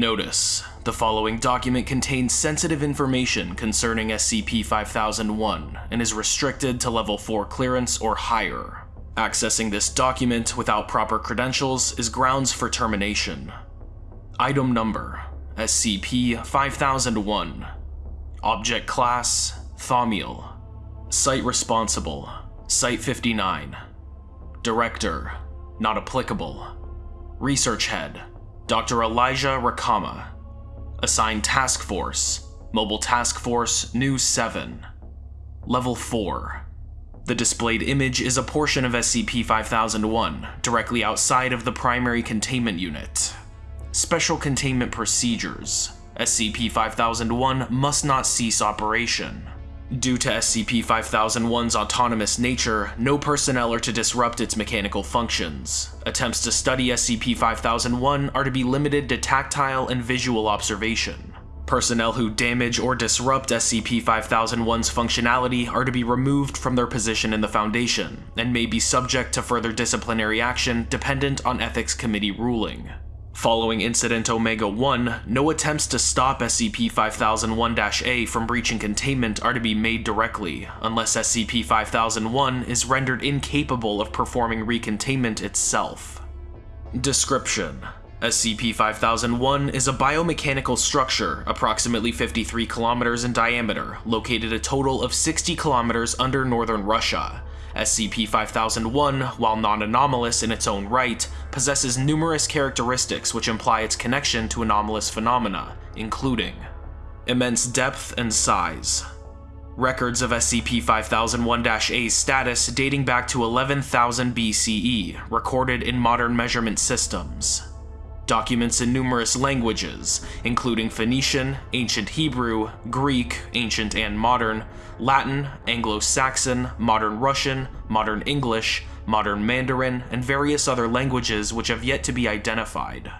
Notice, the following document contains sensitive information concerning SCP-5001 and is restricted to Level 4 clearance or higher. Accessing this document without proper credentials is grounds for termination. Item Number SCP-5001 Object Class Thaumiel Site Responsible Site-59 Director Not applicable Research Head Dr. Elijah Rakama. Assigned Task Force, Mobile Task Force Nu-7. Level 4. The displayed image is a portion of SCP-5001, directly outside of the primary containment unit. Special Containment Procedures. SCP-5001 must not cease operation. Due to SCP-5001's autonomous nature, no personnel are to disrupt its mechanical functions. Attempts to study SCP-5001 are to be limited to tactile and visual observation. Personnel who damage or disrupt SCP-5001's functionality are to be removed from their position in the Foundation, and may be subject to further disciplinary action dependent on Ethics Committee ruling. Following Incident Omega-1, no attempts to stop SCP-5001-A from breaching containment are to be made directly, unless SCP-5001 is rendered incapable of performing recontainment itself. Description: SCP-5001 is a biomechanical structure approximately 53 kilometers in diameter, located a total of 60 kilometers under northern Russia, SCP-5001, while non-anomalous in its own right, possesses numerous characteristics which imply its connection to anomalous phenomena, including immense depth and size. Records of SCP-5001-A's status dating back to 11,000 BCE, recorded in modern measurement systems. Documents in numerous languages, including Phoenician, Ancient Hebrew, Greek, Ancient and Modern, Latin, Anglo-Saxon, Modern Russian, Modern English, Modern Mandarin, and various other languages which have yet to be identified.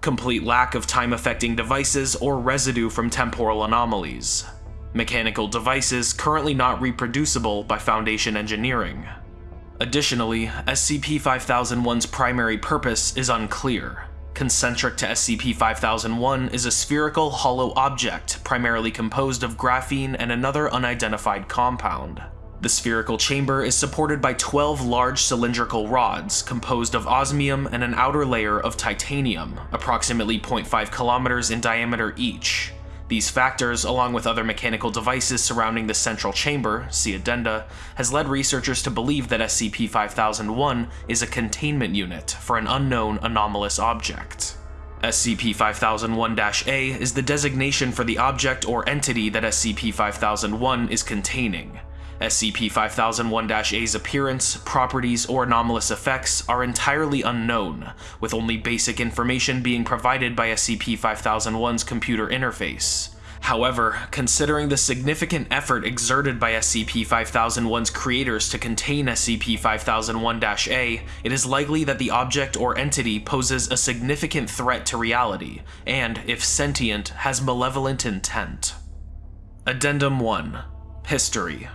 Complete lack of time-affecting devices or residue from temporal anomalies. Mechanical devices currently not reproducible by Foundation engineering. Additionally, SCP-5001's primary purpose is unclear. Concentric to SCP-5001 is a spherical hollow object primarily composed of graphene and another unidentified compound. The spherical chamber is supported by 12 large cylindrical rods composed of osmium and an outer layer of titanium, approximately 0.5 kilometers in diameter each. These factors, along with other mechanical devices surrounding the central chamber, see addenda, has led researchers to believe that SCP-5001 is a containment unit for an unknown anomalous object. SCP-5001-A is the designation for the object or entity that SCP-5001 is containing, SCP-5001-A's appearance, properties, or anomalous effects are entirely unknown, with only basic information being provided by SCP-5001's computer interface. However, considering the significant effort exerted by SCP-5001's creators to contain SCP-5001-A, it is likely that the object or entity poses a significant threat to reality, and, if sentient, has malevolent intent. Addendum 1 History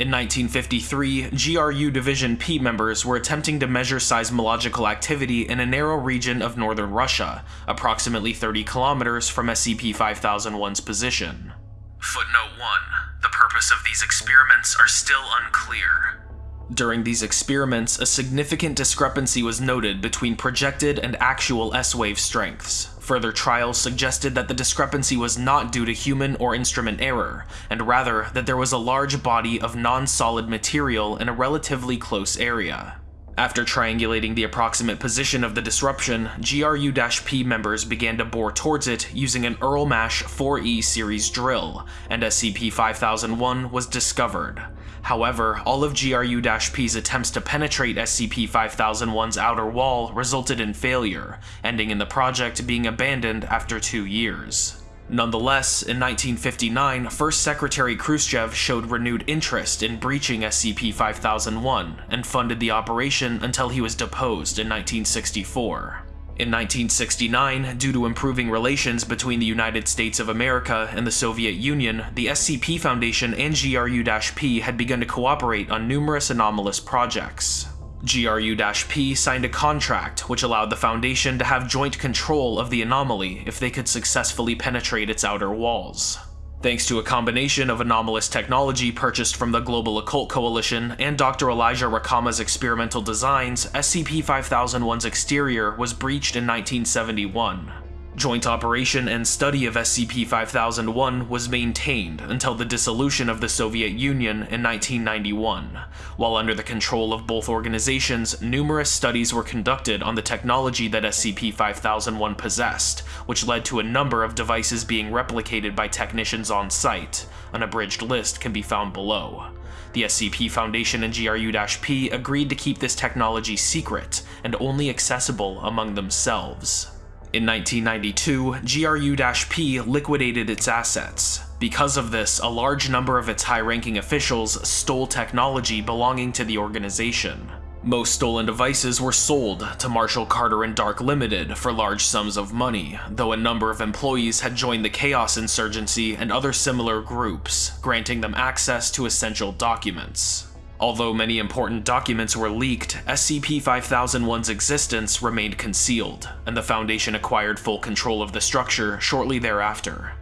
in 1953, GRU Division P members were attempting to measure seismological activity in a narrow region of northern Russia, approximately 30 kilometers from SCP-5001's position. Footnote 1. The purpose of these experiments are still unclear. During these experiments, a significant discrepancy was noted between projected and actual S-wave strengths. Further trials suggested that the discrepancy was not due to human or instrument error, and rather that there was a large body of non-solid material in a relatively close area. After triangulating the approximate position of the disruption, GRU-P members began to bore towards it using an Uralmash 4E series drill, and SCP-5001 was discovered. However, all of GRU-P's attempts to penetrate SCP-5001's outer wall resulted in failure, ending in the project being abandoned after two years. Nonetheless, in 1959, First Secretary Khrushchev showed renewed interest in breaching SCP-5001 and funded the operation until he was deposed in 1964. In 1969, due to improving relations between the United States of America and the Soviet Union, the SCP Foundation and GRU-P had begun to cooperate on numerous anomalous projects. GRU-P signed a contract which allowed the Foundation to have joint control of the anomaly if they could successfully penetrate its outer walls. Thanks to a combination of anomalous technology purchased from the Global Occult Coalition and Dr. Elijah Rakama's experimental designs, SCP-5001's exterior was breached in 1971. Joint operation and study of SCP-5001 was maintained until the dissolution of the Soviet Union in 1991. While under the control of both organizations, numerous studies were conducted on the technology that SCP-5001 possessed, which led to a number of devices being replicated by technicians on site. An abridged list can be found below. The SCP Foundation and GRU-P agreed to keep this technology secret and only accessible among themselves. In 1992, GRU-P liquidated its assets. Because of this, a large number of its high-ranking officials stole technology belonging to the organization. Most stolen devices were sold to Marshall Carter and Dark Limited for large sums of money, though a number of employees had joined the Chaos Insurgency and other similar groups, granting them access to essential documents. Although many important documents were leaked, SCP-5001's existence remained concealed, and the Foundation acquired full control of the structure shortly thereafter.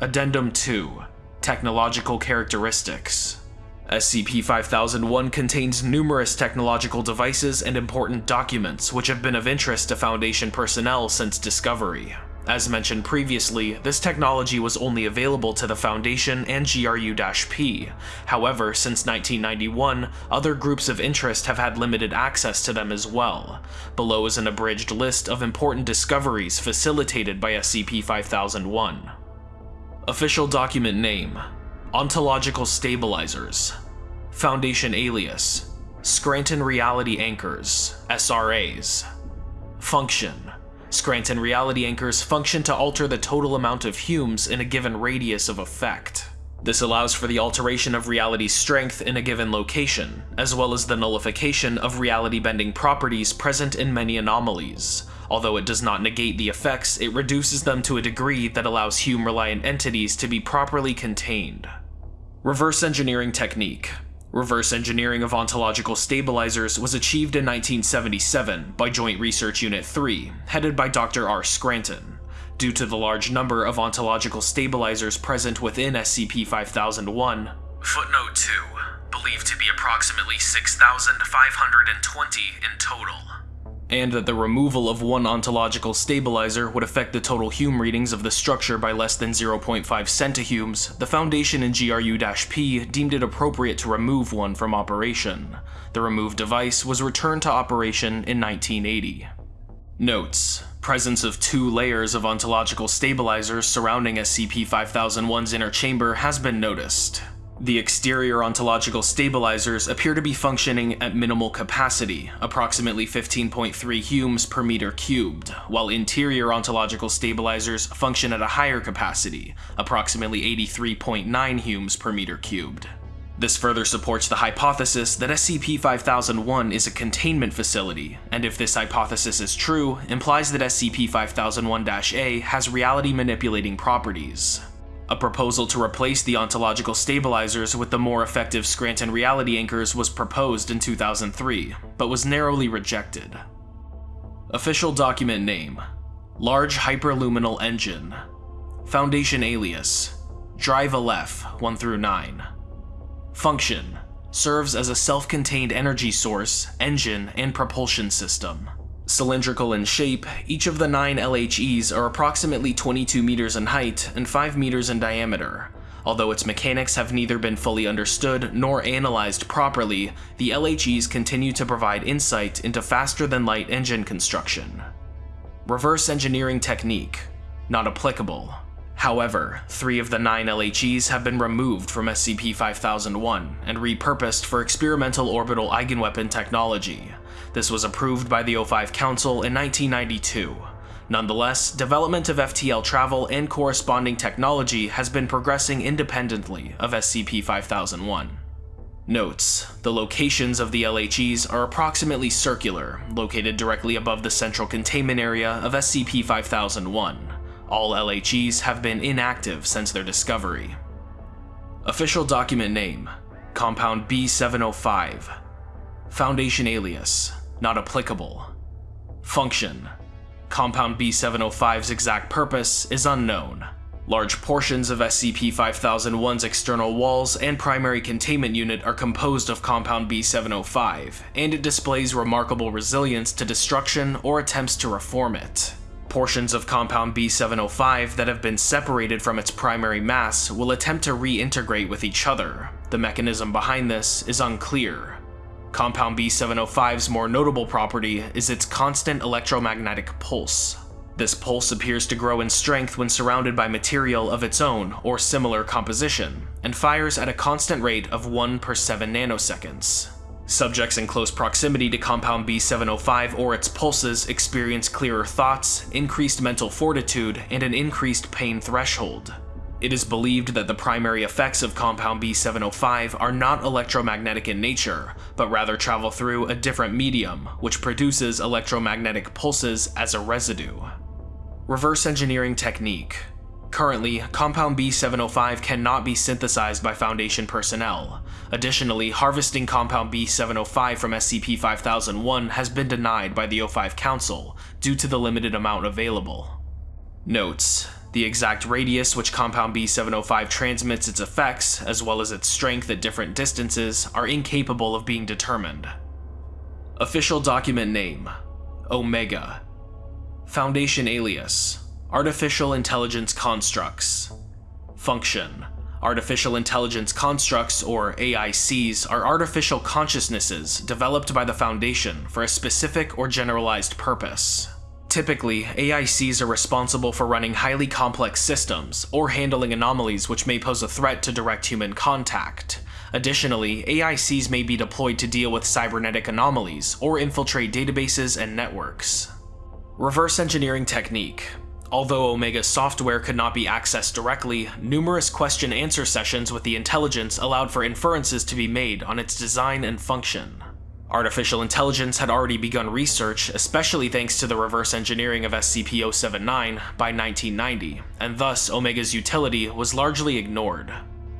Addendum 2 Technological Characteristics SCP-5001 contains numerous technological devices and important documents which have been of interest to Foundation personnel since discovery. As mentioned previously, this technology was only available to the Foundation and GRU-P. However, since 1991, other groups of interest have had limited access to them as well. Below is an abridged list of important discoveries facilitated by SCP-5001. Official Document Name Ontological Stabilizers Foundation Alias Scranton Reality Anchors, SRAs Function Scranton reality anchors function to alter the total amount of Humes in a given radius of effect. This allows for the alteration of reality's strength in a given location, as well as the nullification of reality-bending properties present in many anomalies. Although it does not negate the effects, it reduces them to a degree that allows Hume-reliant entities to be properly contained. Reverse Engineering Technique Reverse engineering of ontological stabilizers was achieved in 1977 by Joint Research Unit 3, headed by Dr. R. Scranton. Due to the large number of ontological stabilizers present within SCP-5001, Footnote 2, believed to be approximately 6,520 in total and that the removal of one ontological stabilizer would affect the total Hume readings of the structure by less than 0.5 centihumes, the Foundation and GRU-P deemed it appropriate to remove one from operation. The removed device was returned to operation in 1980. Notes: Presence of two layers of ontological stabilizers surrounding SCP-5001's inner chamber has been noticed. The exterior ontological stabilizers appear to be functioning at minimal capacity, approximately 15.3 Humes per meter cubed, while interior ontological stabilizers function at a higher capacity, approximately 83.9 Humes per meter cubed. This further supports the hypothesis that SCP-5001 is a containment facility, and if this hypothesis is true, implies that SCP-5001-A has reality manipulating properties. A proposal to replace the ontological stabilizers with the more effective Scranton reality anchors was proposed in 2003, but was narrowly rejected. Official document name Large Hyperluminal Engine Foundation alias Drive Aleph 1 through 9 Function Serves as a self-contained energy source, engine, and propulsion system. Cylindrical in shape, each of the nine LHEs are approximately 22 meters in height and 5 meters in diameter. Although its mechanics have neither been fully understood nor analyzed properly, the LHEs continue to provide insight into faster-than-light engine construction. Reverse engineering technique. Not applicable. However, three of the nine LHEs have been removed from SCP-5001 and repurposed for experimental orbital eigenweapon technology. This was approved by the O5 Council in 1992. Nonetheless, development of FTL travel and corresponding technology has been progressing independently of SCP-5001. Notes: The locations of the LHEs are approximately circular, located directly above the central containment area of SCP-5001. All LHEs have been inactive since their discovery. Official Document Name Compound B-705 Foundation alias, not applicable. Function Compound B705's exact purpose is unknown. Large portions of SCP-5001's external walls and primary containment unit are composed of Compound B705, and it displays remarkable resilience to destruction or attempts to reform it. Portions of Compound B705 that have been separated from its primary mass will attempt to reintegrate with each other. The mechanism behind this is unclear. Compound B705's more notable property is its constant electromagnetic pulse. This pulse appears to grow in strength when surrounded by material of its own or similar composition, and fires at a constant rate of 1 per 7 nanoseconds. Subjects in close proximity to compound B705 or its pulses experience clearer thoughts, increased mental fortitude, and an increased pain threshold. It is believed that the primary effects of compound B705 are not electromagnetic in nature, but rather travel through a different medium, which produces electromagnetic pulses as a residue. Reverse engineering technique. Currently, compound B705 cannot be synthesized by Foundation personnel. Additionally, harvesting compound B705 from SCP-5001 has been denied by the O5 Council due to the limited amount available. Notes: The exact radius which compound B705 transmits its effects, as well as its strength at different distances, are incapable of being determined. Official document name Omega Foundation alias Artificial Intelligence Constructs Function Artificial Intelligence Constructs, or AICs, are artificial consciousnesses developed by the Foundation for a specific or generalized purpose. Typically, AICs are responsible for running highly complex systems, or handling anomalies which may pose a threat to direct human contact. Additionally, AICs may be deployed to deal with cybernetic anomalies, or infiltrate databases and networks. Reverse engineering technique. Although Omega's software could not be accessed directly, numerous question-answer sessions with the intelligence allowed for inferences to be made on its design and function. Artificial intelligence had already begun research, especially thanks to the reverse engineering of SCP-079 by 1990, and thus Omega's utility was largely ignored.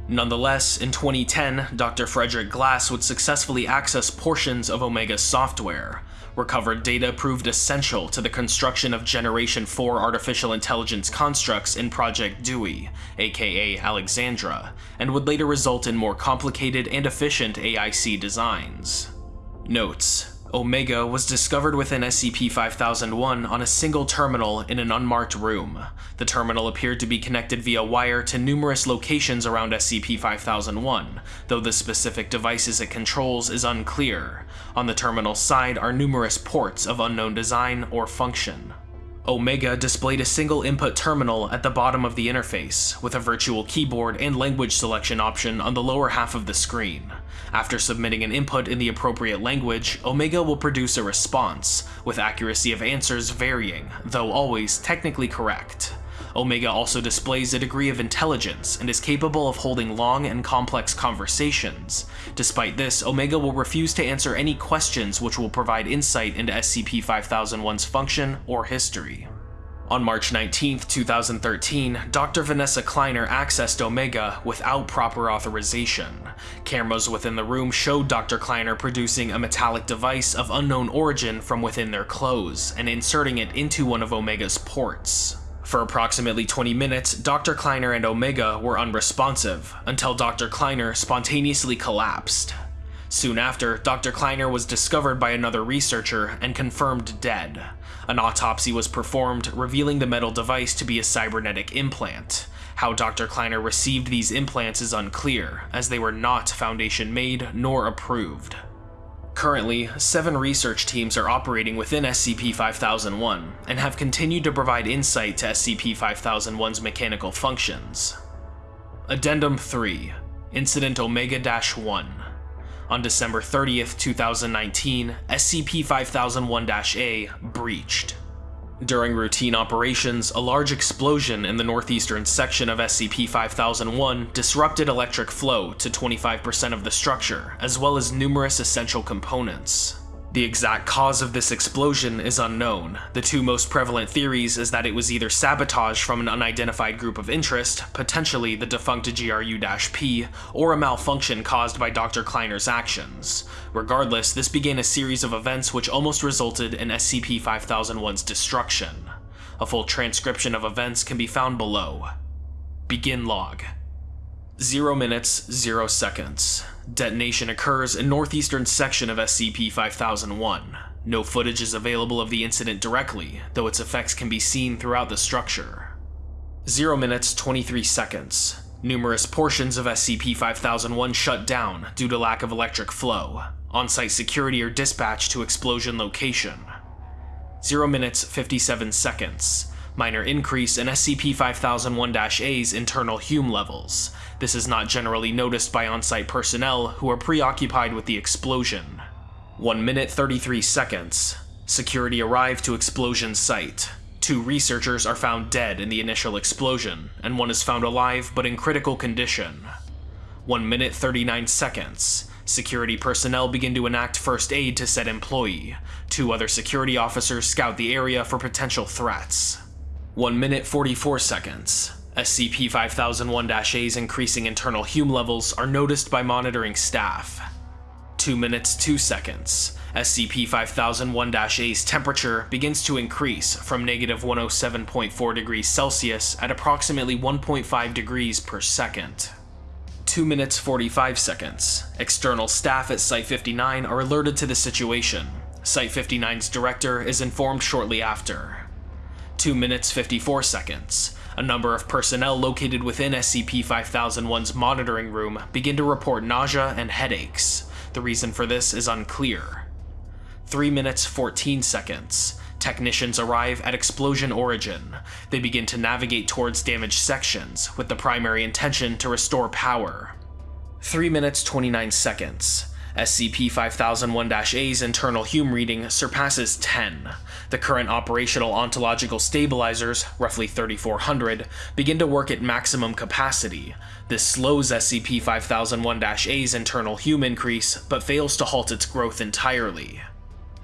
Nonetheless, in 2010, Dr. Frederick Glass would successfully access portions of Omega's software, Recovered data proved essential to the construction of Generation 4 artificial intelligence constructs in Project Dewey, aka Alexandra, and would later result in more complicated and efficient AIC designs. Notes: Omega was discovered within SCP-5001 on a single terminal in an unmarked room. The terminal appeared to be connected via wire to numerous locations around SCP-5001, though the specific devices it controls is unclear. On the terminal side are numerous ports of unknown design or function. Omega displayed a single input terminal at the bottom of the interface, with a virtual keyboard and language selection option on the lower half of the screen. After submitting an input in the appropriate language, Omega will produce a response, with accuracy of answers varying, though always technically correct. Omega also displays a degree of intelligence and is capable of holding long and complex conversations. Despite this, Omega will refuse to answer any questions which will provide insight into SCP-5001's function or history. On March 19, 2013, Dr. Vanessa Kleiner accessed Omega without proper authorization. Cameras within the room showed Dr. Kleiner producing a metallic device of unknown origin from within their clothes and inserting it into one of Omega's ports. For approximately 20 minutes, Dr. Kleiner and Omega were unresponsive, until Dr. Kleiner spontaneously collapsed. Soon after, Dr. Kleiner was discovered by another researcher and confirmed dead. An autopsy was performed, revealing the metal device to be a cybernetic implant. How Dr. Kleiner received these implants is unclear, as they were not Foundation-made nor approved. Currently, seven research teams are operating within SCP-5001, and have continued to provide insight to SCP-5001's mechanical functions. Addendum 3 Incident Omega-1 On December 30th, 2019, SCP-5001-A breached. During routine operations, a large explosion in the northeastern section of SCP-5001 disrupted electric flow to 25% of the structure, as well as numerous essential components. The exact cause of this explosion is unknown. The two most prevalent theories is that it was either sabotage from an unidentified group of interest, potentially the defunct GRU-P, or a malfunction caused by Dr. Kleiner's actions. Regardless, this began a series of events which almost resulted in SCP-5001's destruction. A full transcription of events can be found below. Begin log. 0 minutes, 0 seconds. Detonation occurs in northeastern section of SCP-5001. No footage is available of the incident directly, though its effects can be seen throughout the structure. 0 minutes 23 seconds. Numerous portions of SCP-5001 shut down due to lack of electric flow. On-site security are dispatched to explosion location. 0 minutes 57 seconds. Minor increase in SCP-5001-A's internal Hume levels. This is not generally noticed by on-site personnel who are preoccupied with the explosion. 1 minute 33 seconds. Security arrive to explosion site. Two researchers are found dead in the initial explosion, and one is found alive but in critical condition. 1 minute 39 seconds. Security personnel begin to enact first aid to said employee. Two other security officers scout the area for potential threats. 1 minute 44 seconds. SCP-5001-A's increasing internal Hume levels are noticed by monitoring staff. 2 minutes 2 seconds. SCP-5001-A's temperature begins to increase from negative 107.4 degrees Celsius at approximately 1.5 degrees per second. 2 minutes 45 seconds. External staff at Site-59 are alerted to the situation. Site-59's director is informed shortly after. 2 minutes 54 seconds. A number of personnel located within SCP-5001's monitoring room begin to report nausea and headaches. The reason for this is unclear. 3 minutes 14 seconds. Technicians arrive at explosion origin. They begin to navigate towards damaged sections, with the primary intention to restore power. 3 minutes 29 seconds. SCP-5001-A's internal Hume reading surpasses 10. The current operational ontological stabilizers, roughly 3400, begin to work at maximum capacity. This slows SCP-5001-A's internal Hume increase, but fails to halt its growth entirely.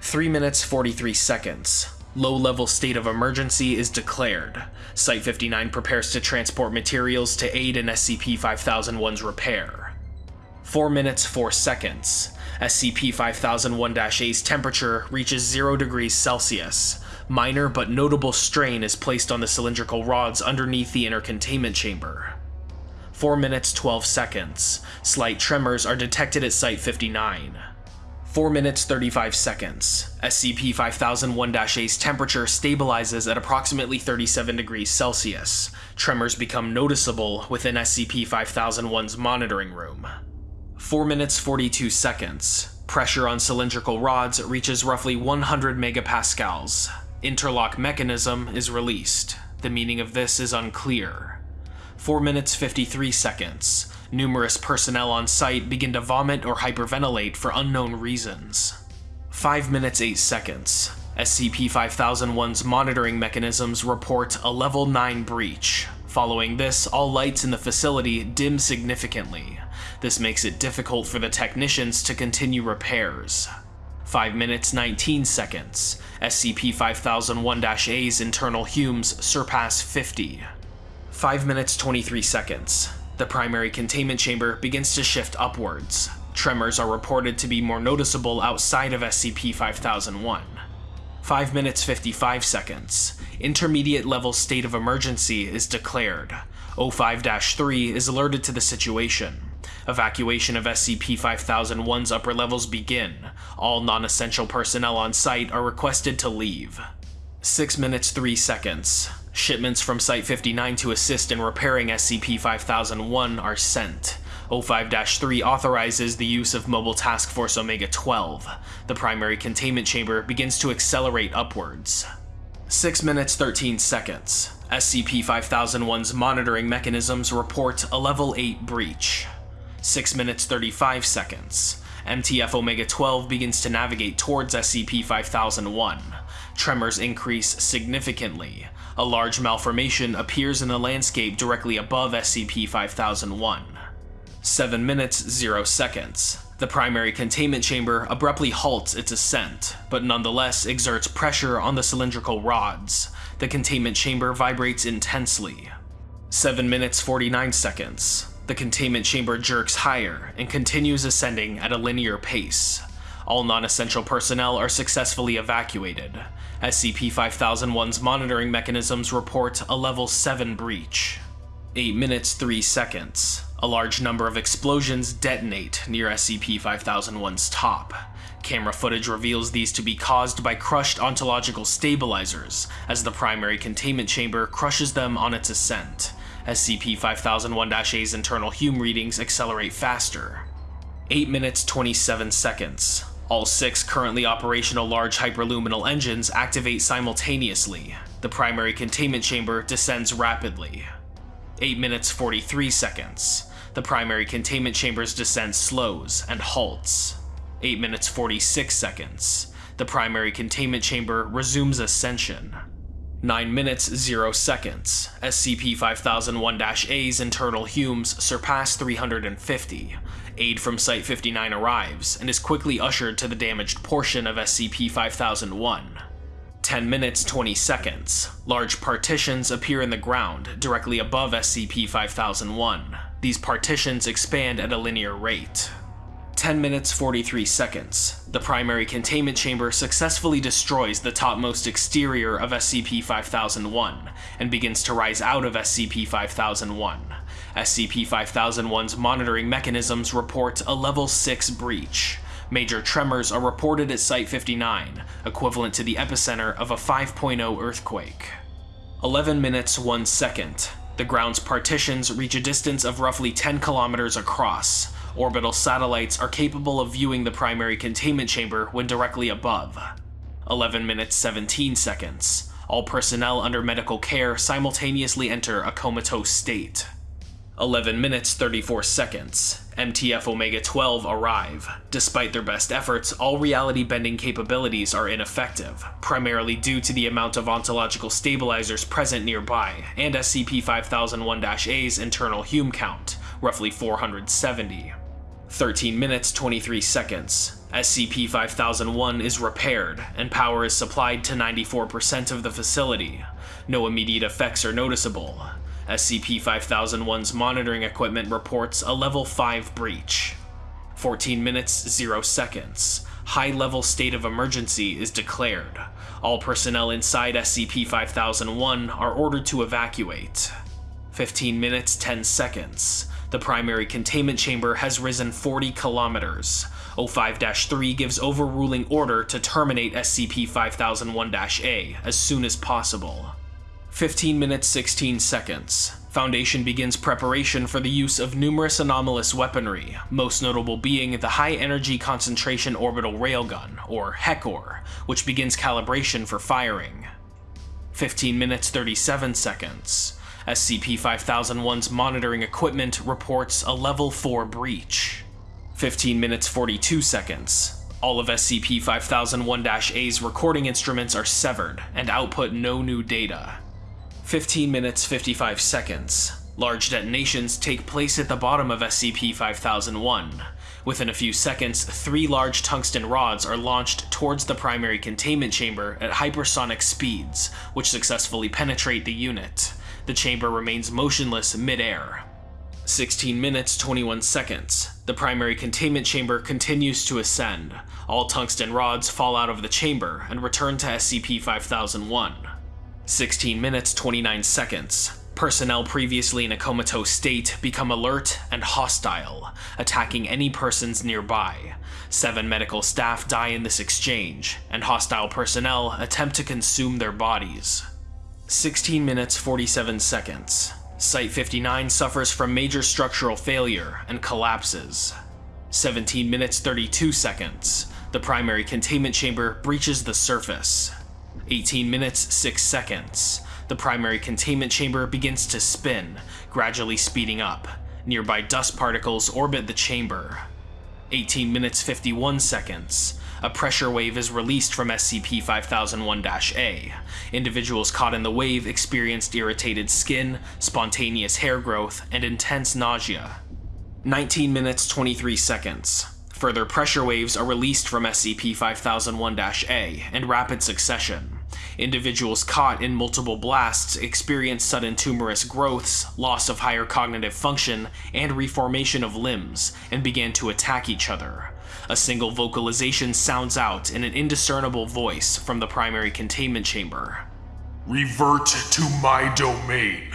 3 minutes 43 seconds. Low-level state of emergency is declared. Site-59 prepares to transport materials to aid in SCP-5001's repair. 4 minutes 4 seconds. SCP-5001-A's temperature reaches 0 degrees Celsius. Minor but notable strain is placed on the cylindrical rods underneath the inner containment chamber. 4 minutes 12 seconds. Slight tremors are detected at Site-59. 4 minutes 35 seconds. SCP-5001-A's temperature stabilizes at approximately 37 degrees Celsius. Tremors become noticeable within SCP-5001's monitoring room. 4 minutes 42 seconds. Pressure on cylindrical rods reaches roughly 100 megapascals. Interlock mechanism is released. The meaning of this is unclear. 4 minutes 53 seconds. Numerous personnel on site begin to vomit or hyperventilate for unknown reasons. 5 minutes 8 seconds. SCP-5001's monitoring mechanisms report a Level 9 breach. Following this, all lights in the facility dim significantly. This makes it difficult for the technicians to continue repairs. 5 minutes 19 seconds. SCP-5001-A's internal Humes surpass 50. 5 minutes 23 seconds. The primary containment chamber begins to shift upwards. Tremors are reported to be more noticeable outside of SCP-5001. 5 minutes 55 seconds. Intermediate level state of emergency is declared. O5-3 is alerted to the situation. Evacuation of SCP-5001's upper levels begin. All non-essential personnel on site are requested to leave. 6 minutes 3 seconds. Shipments from Site-59 to assist in repairing SCP-5001 are sent. O5-3 authorizes the use of Mobile Task Force Omega-12. The primary containment chamber begins to accelerate upwards. 6 minutes 13 seconds. SCP-5001's monitoring mechanisms report a Level 8 breach. 6 minutes 35 seconds. MTF Omega-12 begins to navigate towards SCP-5001. Tremors increase significantly. A large malformation appears in the landscape directly above SCP-5001. 7 minutes 0 seconds. The The primary containment chamber abruptly halts its ascent, but nonetheless exerts pressure on the cylindrical rods. The containment chamber vibrates intensely. 7 minutes 49 seconds. The containment chamber jerks higher and continues ascending at a linear pace. All non-essential personnel are successfully evacuated. SCP-5001's monitoring mechanisms report a level 7 breach. 8 minutes 3 seconds. A large number of explosions detonate near SCP-5001's top. Camera footage reveals these to be caused by crushed ontological stabilizers, as the primary containment chamber crushes them on its ascent. SCP-5001-A's internal Hume readings accelerate faster. 8 minutes 27 seconds. All six currently operational large hyperluminal engines activate simultaneously. The primary containment chamber descends rapidly. 8 minutes 43 seconds. The primary containment chamber's descent slows and halts. 8 minutes 46 seconds. The primary containment chamber resumes ascension. 9 minutes 0 seconds. SCP-5001-A's internal Humes surpass 350. Aid from Site-59 arrives, and is quickly ushered to the damaged portion of SCP-5001. 10 minutes 20 seconds. Large partitions appear in the ground, directly above SCP-5001. These partitions expand at a linear rate. 10 minutes 43 seconds. The primary containment chamber successfully destroys the topmost exterior of SCP-5001 and begins to rise out of SCP-5001. SCP-5001's monitoring mechanisms report a level 6 breach. Major tremors are reported at Site-59, equivalent to the epicenter of a 5.0 earthquake. 11 minutes 1 second. The ground's partitions reach a distance of roughly 10 kilometers across, Orbital satellites are capable of viewing the primary containment chamber when directly above. 11 minutes 17 seconds. All personnel under medical care simultaneously enter a comatose state. 11 minutes 34 seconds. MTF Omega-12 arrive. Despite their best efforts, all reality-bending capabilities are ineffective, primarily due to the amount of ontological stabilizers present nearby, and SCP-5001-A's internal Hume count, roughly 470. 13 minutes 23 seconds. SCP-5001 is repaired, and power is supplied to 94% of the facility. No immediate effects are noticeable. SCP-5001's monitoring equipment reports a Level 5 breach. 14 minutes 0 seconds. High-level state of emergency is declared. All personnel inside SCP-5001 are ordered to evacuate. 15 minutes 10 seconds. The primary containment chamber has risen 40 kilometers. O5-3 gives overruling order to terminate SCP-5001-A as soon as possible. 15 minutes 16 seconds. Foundation begins preparation for the use of numerous anomalous weaponry, most notable being the High Energy Concentration Orbital Railgun, or HECOR, which begins calibration for firing. 15 minutes 37 seconds. SCP-5001's monitoring equipment reports a Level 4 breach. 15 minutes 42 seconds. All of SCP-5001-A's recording instruments are severed and output no new data. 15 minutes 55 seconds. Large detonations take place at the bottom of SCP-5001. Within a few seconds, three large tungsten rods are launched towards the primary containment chamber at hypersonic speeds, which successfully penetrate the unit. The chamber remains motionless mid-air. 16 minutes 21 seconds. The primary containment chamber continues to ascend. All tungsten rods fall out of the chamber and return to SCP-5001. 16 minutes 29 seconds. Personnel previously in a comatose state become alert and hostile, attacking any persons nearby. Seven medical staff die in this exchange, and hostile personnel attempt to consume their bodies. 16 minutes 47 seconds. Site-59 suffers from major structural failure and collapses. 17 minutes 32 seconds. The primary containment chamber breaches the surface. 18 minutes 6 seconds. The primary containment chamber begins to spin, gradually speeding up. Nearby dust particles orbit the chamber. 18 minutes 51 seconds a pressure wave is released from SCP-5001-A. Individuals caught in the wave experienced irritated skin, spontaneous hair growth, and intense nausea. 19 minutes 23 seconds. Further pressure waves are released from SCP-5001-A in rapid succession. Individuals caught in multiple blasts experience sudden tumorous growths, loss of higher cognitive function, and reformation of limbs, and began to attack each other. A single vocalization sounds out in an indiscernible voice from the primary containment chamber. Revert to my domain.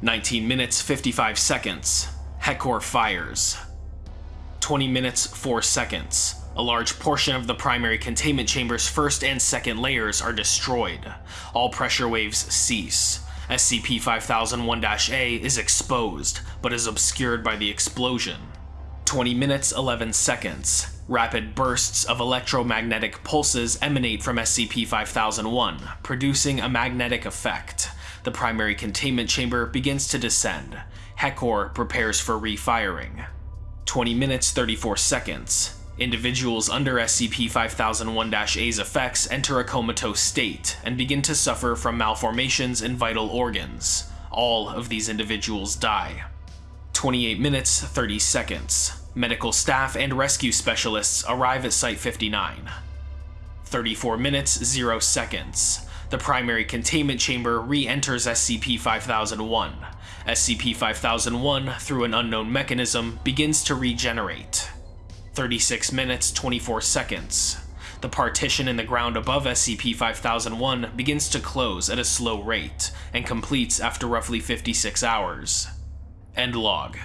19 minutes 55 seconds. Hecor fires. 20 minutes 4 seconds. A large portion of the primary containment chamber's first and second layers are destroyed. All pressure waves cease. SCP-5001-A is exposed, but is obscured by the explosion. 20 minutes 11 seconds. Rapid bursts of electromagnetic pulses emanate from SCP-5001, producing a magnetic effect. The primary containment chamber begins to descend. Hecor prepares for refiring. 20 minutes 34 seconds. Individuals under SCP-5001-A's effects enter a comatose state and begin to suffer from malformations in vital organs. All of these individuals die. 28 minutes 30 seconds. Medical staff and rescue specialists arrive at Site-59. 34 minutes 0 seconds. The primary containment chamber re-enters SCP-5001. SCP-5001, through an unknown mechanism, begins to regenerate. 36 minutes 24 seconds. The partition in the ground above SCP-5001 begins to close at a slow rate, and completes after roughly 56 hours. End log.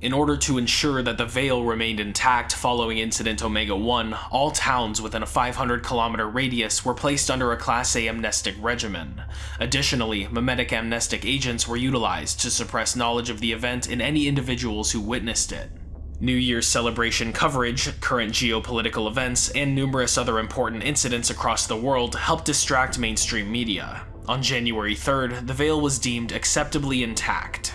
In order to ensure that the Veil remained intact following Incident Omega-1, all towns within a 500 kilometer radius were placed under a Class A amnestic regimen. Additionally, memetic amnestic agents were utilized to suppress knowledge of the event in any individuals who witnessed it. New Year's celebration coverage, current geopolitical events, and numerous other important incidents across the world helped distract mainstream media. On January 3rd, the Veil was deemed acceptably intact.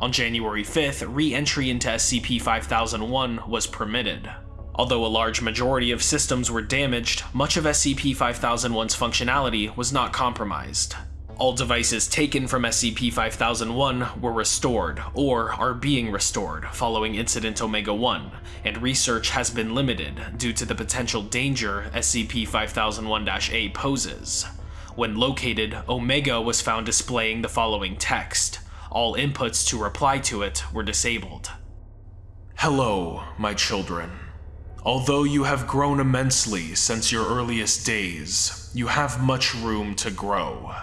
On January 5th, re-entry into SCP-5001 was permitted. Although a large majority of systems were damaged, much of SCP-5001's functionality was not compromised. All devices taken from SCP-5001 were restored, or are being restored, following Incident Omega-1, and research has been limited due to the potential danger SCP-5001-A poses. When located, Omega was found displaying the following text, all inputs to reply to it were disabled. Hello, my children. Although you have grown immensely since your earliest days, you have much room to grow.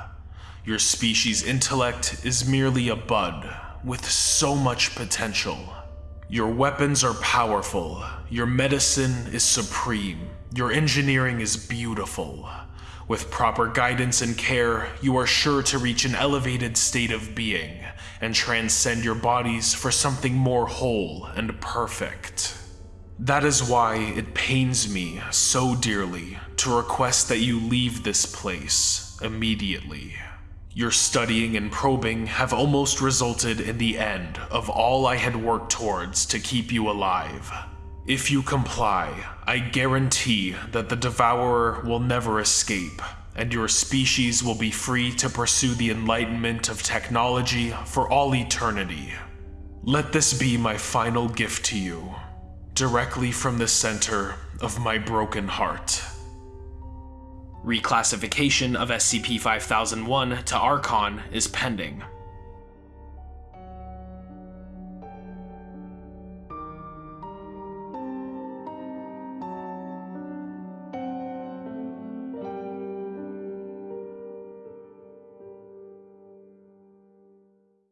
Your species' intellect is merely a bud with so much potential. Your weapons are powerful, your medicine is supreme, your engineering is beautiful. With proper guidance and care, you are sure to reach an elevated state of being and transcend your bodies for something more whole and perfect. That is why it pains me so dearly to request that you leave this place immediately. Your studying and probing have almost resulted in the end of all I had worked towards to keep you alive. If you comply, I guarantee that the Devourer will never escape, and your species will be free to pursue the enlightenment of technology for all eternity. Let this be my final gift to you, directly from the center of my broken heart. Reclassification of SCP-5001 to Archon is pending.